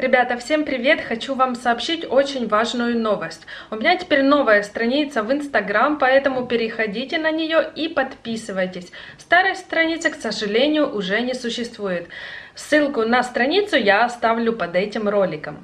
Ребята, всем привет! Хочу вам сообщить очень важную новость. У меня теперь новая страница в Инстаграм, поэтому переходите на нее и подписывайтесь. Старой страницы, к сожалению, уже не существует. Ссылку на страницу я оставлю под этим роликом.